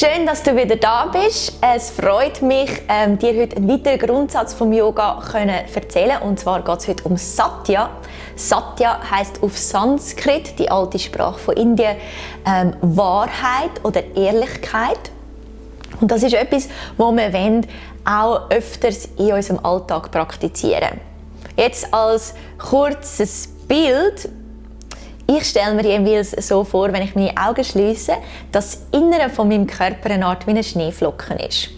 Schön, dass du wieder da bist. Es freut mich, ähm, dir heute einen weiteren Grundsatz vom Yoga können erzählen. Und zwar geht es heute um Satya. Satya heißt auf Sanskrit, die alte Sprache von Indien, ähm, Wahrheit oder Ehrlichkeit. Und das ist etwas, was wir wollen, auch öfters in unserem Alltag praktizieren. Jetzt als kurzes Bild ich stelle mir jeweils so vor, wenn ich meine Augen schließe, dass das Innere von meinem Körper eine Art wie ein Schneeflocken ist.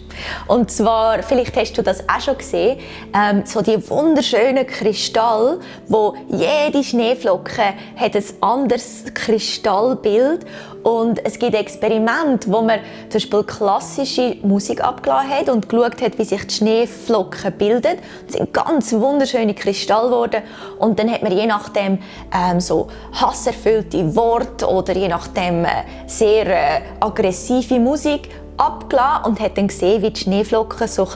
Und zwar, vielleicht hast du das auch schon gesehen, ähm, so die wunderschönen Kristalle, wo jede Schneeflocke hat ein anderes Kristallbild und es gibt Experimente, wo man zum Beispiel klassische Musik abgeladen hat und geschaut hat, wie sich die Schneeflocken bilden. Es sind ganz wunderschöne Kristalle geworden und dann hat man je nachdem ähm, so hasserfüllte Worte oder je nachdem äh, sehr äh, aggressive Musik abgelassen und hat dann gesehen, wie die Schneeflocken so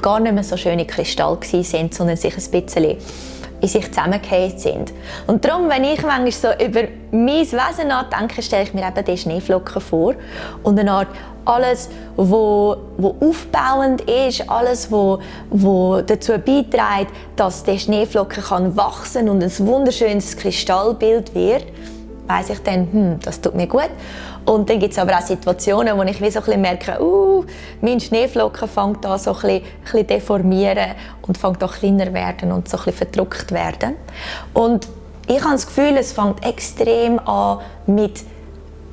gar nicht mehr so schöne Kristalle sind, sondern sich ein bisschen in sich zusammengefallen sind. Und darum, wenn ich manchmal so über mein Wesen nachdenke, stelle ich mir eben die Schneeflocken vor und eine Art alles, wo aufbauend ist, alles, wo dazu beiträgt, dass der Schneeflocken kann und ein wunderschönes Kristallbild wird, weiß ich dann, hm, das tut mir gut. Und dann gibt es aber auch Situationen, wo ich wie so merke, uh, mein Schneeflocken fängt an so ein deformieren und fängt auch kleiner werden und so ein bisschen werden. Und ich habe das Gefühl, es fängt extrem an mit,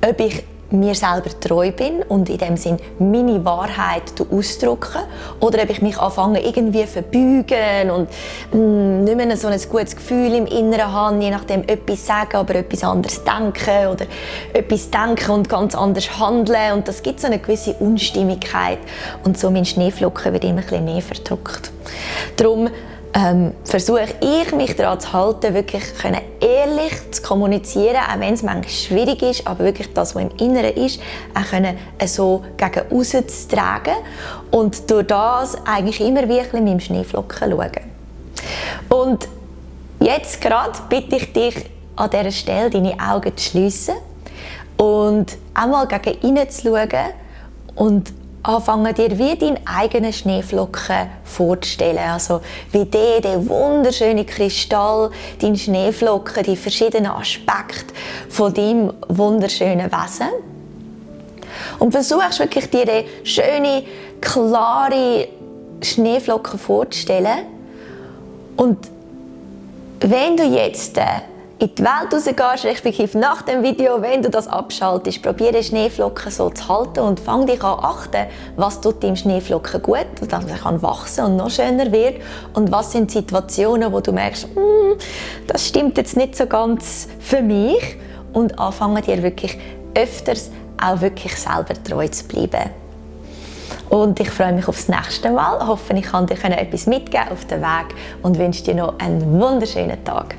ob ich mir selber treu bin und in dem Sinn meine Wahrheit ausdrücken oder ob ich mich anfange irgendwie verbeugen und mm, nicht mehr so ein gutes Gefühl im Inneren habe, je nachdem etwas sagen, aber etwas anderes denken oder etwas denken und ganz anders handeln und das gibt so eine gewisse Unstimmigkeit und so mein Schneeflocken wird immer ein bisschen mehr verdrückt. Darum ähm, versuche ich mich daran zu halten, wirklich können ehrlich zu kommunizieren, auch wenn es manchmal schwierig ist, aber wirklich das, was im Inneren ist, auch können äh, so gegen außen zu tragen und durch das eigentlich immer ein mit dem Schneeflocken schauen. Und jetzt gerade bitte ich dich an dieser Stelle, deine Augen zu schließen und einmal gegen innen zu schauen und anfangen dir wie deinen eigenen Schneeflocken vorzustellen. Also wie der, der wunderschöne Kristall, dein Schneeflocken, die verschiedenen Aspekte von deinem wunderschönen Wesen. Und versuchst wirklich dir eine schöne, klare Schneeflocken vorzustellen. Und wenn du jetzt äh, in die Welt rausgehst, respektive nach dem Video, wenn du das abschaltest, probiere Schneeflocken so zu halten und fang dich an achten, was tut dem Schneeflocken gut, dass er kann wachsen und noch schöner wird und was sind Situationen, wo du merkst, mm, das stimmt jetzt nicht so ganz für mich und anfangen dir wirklich öfters auch wirklich selber treu zu bleiben. Und ich freue mich aufs nächste Mal. Hoffe, ich kann dir etwas mitgeben auf den Weg und wünsche dir noch einen wunderschönen Tag.